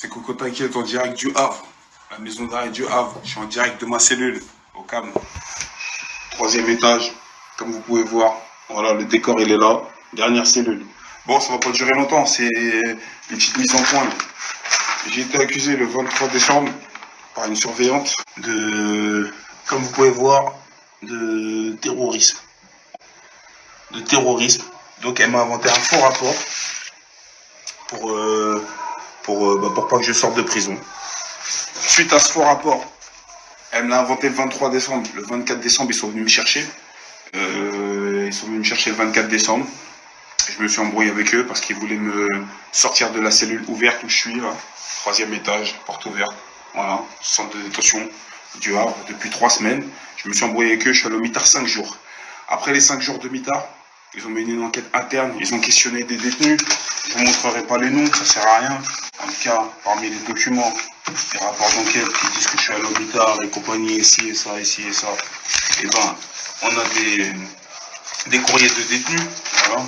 C'est Coco T'inquiète en direct du Havre, la maison d'arrêt du Havre. Je suis en direct de ma cellule, au calme. Troisième étage, comme vous pouvez voir. Voilà, le décor il est là. Dernière cellule. Bon, ça va pas durer longtemps, c'est une petite mise en point. J'ai été accusé le 23 décembre par une surveillante de, comme vous pouvez voir, de terrorisme. De terrorisme. Donc elle m'a inventé un faux rapport pour, euh, pour, euh, bah, pour pas que je sorte de prison. Suite à ce faux rapport, elle me l'a inventé le 23 décembre. Le 24 décembre, ils sont venus me chercher. Euh, ils sont venus me chercher le 24 décembre. Je me suis embrouillé avec eux parce qu'ils voulaient me sortir de la cellule ouverte où je suis. Troisième étage, porte ouverte. Voilà, centre de détention du Havre depuis trois semaines. Je me suis embrouillé avec eux, je suis allé au mitard cinq jours. Après les cinq jours de mitard, ils ont mené une enquête interne, ils ont questionné des détenus. Je ne vous montrerai pas les noms, ça sert à rien. En tout cas, parmi les documents, les rapports d'enquête qui disent que je suis à l'hôpital et compagnie, ici et ça, ici et ça, et eh ben, on a des, des courriers de détenus. Voilà.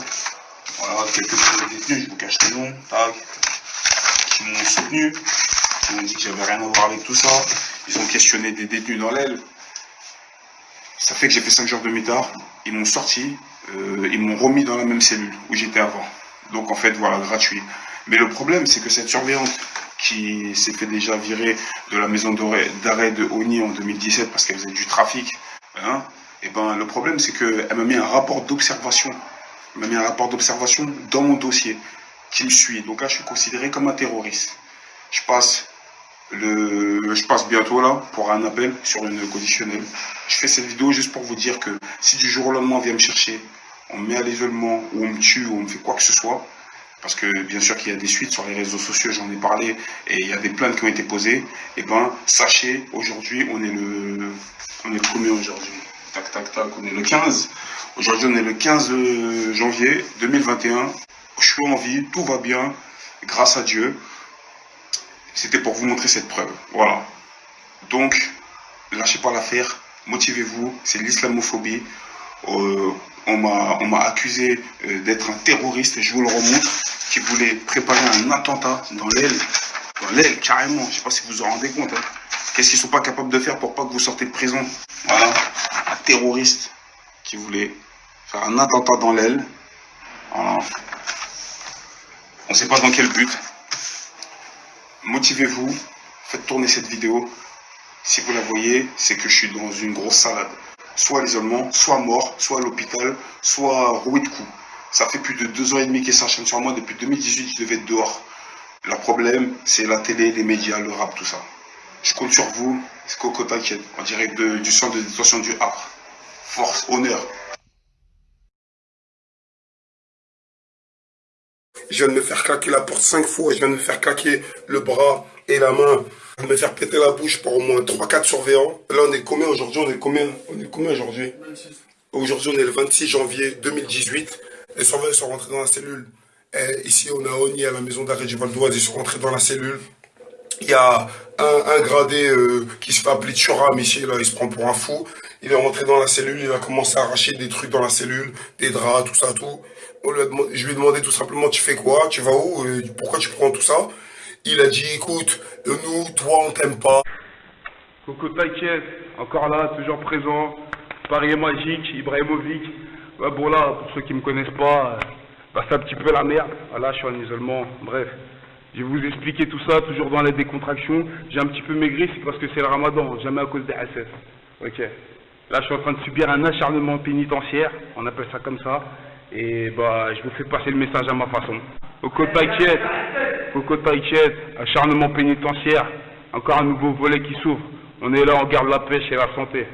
Voilà, quelques courriers de détenus, je vous cache les noms, tac, qui m'ont soutenu, qui m'ont dit que j'avais rien à voir avec tout ça. Ils ont questionné des détenus dans l'aile. Ça fait que j'ai fait 5 jours de mitard. Ils m'ont sorti, euh, ils m'ont remis dans la même cellule où j'étais avant. Donc en fait, voilà, gratuit. Mais le problème, c'est que cette surveillante qui s'est fait déjà virer de la maison d'arrêt de Oni en 2017 parce qu'elle faisait du trafic, hein, et eh ben, le problème, c'est qu'elle m'a mis un rapport d'observation. Elle m'a mis un rapport d'observation dans mon dossier qui me suit. Donc là, je suis considéré comme un terroriste. Je passe le, je passe bientôt là pour un appel sur une conditionnelle. Je fais cette vidéo juste pour vous dire que si du jour au lendemain on vient me chercher, on me met à l'isolement ou on me tue ou on me fait quoi que ce soit, parce que bien sûr qu'il y a des suites sur les réseaux sociaux, j'en ai parlé, et il y a des plaintes qui ont été posées, et eh ben sachez, aujourd'hui on est le on est combien aujourd'hui? Tac tac tac, on est le 15. Aujourd'hui on est le 15 janvier 2021. Je suis en vie, tout va bien, grâce à Dieu. C'était pour vous montrer cette preuve. Voilà. Donc, lâchez pas l'affaire, motivez-vous, c'est l'islamophobie. Euh, on m'a accusé euh, d'être un terroriste, je vous le remontre, qui voulait préparer un attentat dans l'aile, dans l'aile carrément, je ne sais pas si vous vous en rendez compte. Hein. Qu'est-ce qu'ils ne sont pas capables de faire pour pas que vous sortez de prison? Voilà, un terroriste qui voulait faire un attentat dans l'aile. Voilà. On ne sait pas dans quel but motivez-vous, faites tourner cette vidéo. Si vous la voyez, c'est que je suis dans une grosse salade. Soit l'isolement, soit mort, soit à l'hôpital, soit roué de coups. Ça fait plus de deux ans et demi qu'elle s'enchaîne sur moi. Depuis 2018, je devais être dehors. Le problème, c'est la télé, les médias, le rap, tout ça. Je compte sur vous. C'est Coco T'inquiète, en direct du centre de détention du Havre. Force, honneur. Je viens de me faire claquer la porte cinq fois. Je viens de me faire claquer le bras et la main. De me faire péter la bouche par au moins 3-4 surveillants. Là, on est combien aujourd'hui? On est combien? On est combien aujourd'hui? Aujourd'hui, on est le 26 janvier 2018. Les surveillants sont rentrés dans la cellule. ici, on a Oni à la maison d'arrêt du Val d'Oise. Ils sont rentrés dans la cellule. Il y a un, gradé euh, qui se fait appeler Churam ici. Là, il se prend pour un fou. Il est rentré dans la cellule. Il a commencé à arracher des trucs dans la cellule, des draps, tout ça, tout je lui ai demandé tout simplement, tu fais quoi? Tu vas où? Euh, Pourquoi tu prends tout ça Il a dit, écoute, nous, toi, on t'aime pas. Coco, t'inquiète, encore là, toujours présent. Paris magique, Ibrahimovic. bon là, pour ceux qui me connaissent pas, euh, bah, c'est un petit peu la merde. Là, je suis en isolement, bref. Je vais vous expliquer tout ça, toujours dans la décontraction. J'ai un petit peu maigri, c'est parce que c'est le ramadan, jamais à cause des SS. Ok. Là, je suis en train de subir un acharnement pénitentiaire, on appelle ça comme ça. Et bah, je vous fais passer le message à ma façon. Au côte Taïchet, au côte acharnement pénitentiaire, encore un nouveau volet qui s'ouvre. On est là, on garde la pêche et la santé.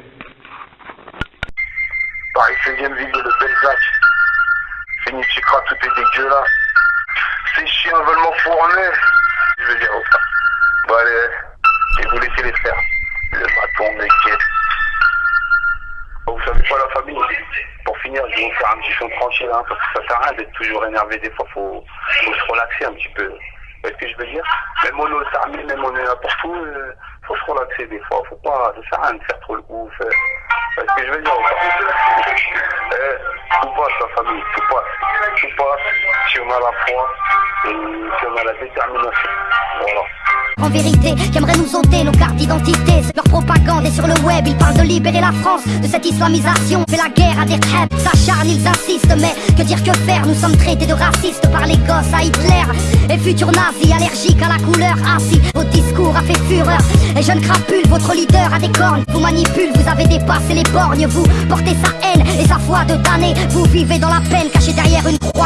Paris 16e ville de Belzac. Fini Chikra, tout est dégueulasse. Ces chiens veulent m'enfourner. Je veux dire, ça. Bon allez, je vais vous laisser les faire. Un petit son tranquille, hein, parce que ça sert à rien d'être toujours énervé. Des fois, faut, faut se relaxer un petit peu. Vous ce que je veux dire? Même on est au même on est n'importe où, euh, faut se relaxer des fois. Faut pas, ça sert à rien de faire trop le ouf. Euh. Vous ce que je veux dire? Eh, Tout passe, la famille, a la foi et la détermination? Voilà. En vérité, qu'aimeraient nous ôter nos cartes d'identité. Leur propagande est sur le web, ils parlent de libérer la France de cette islamisation. Fait la guerre à des crêpes, s'acharnent, ils insistent. Mais que dire que faire? Nous sommes traités de racistes par les gosses à Hitler. Et futurs nazis allergiques à la couleur. Ainsi, Et jeune crapule, votre leader a des cornes. Vous manipule, vous avez dépassé les borgnes. Vous portez sa haine et sa foi de damné. Vous vivez dans la peine, caché derrière une croix.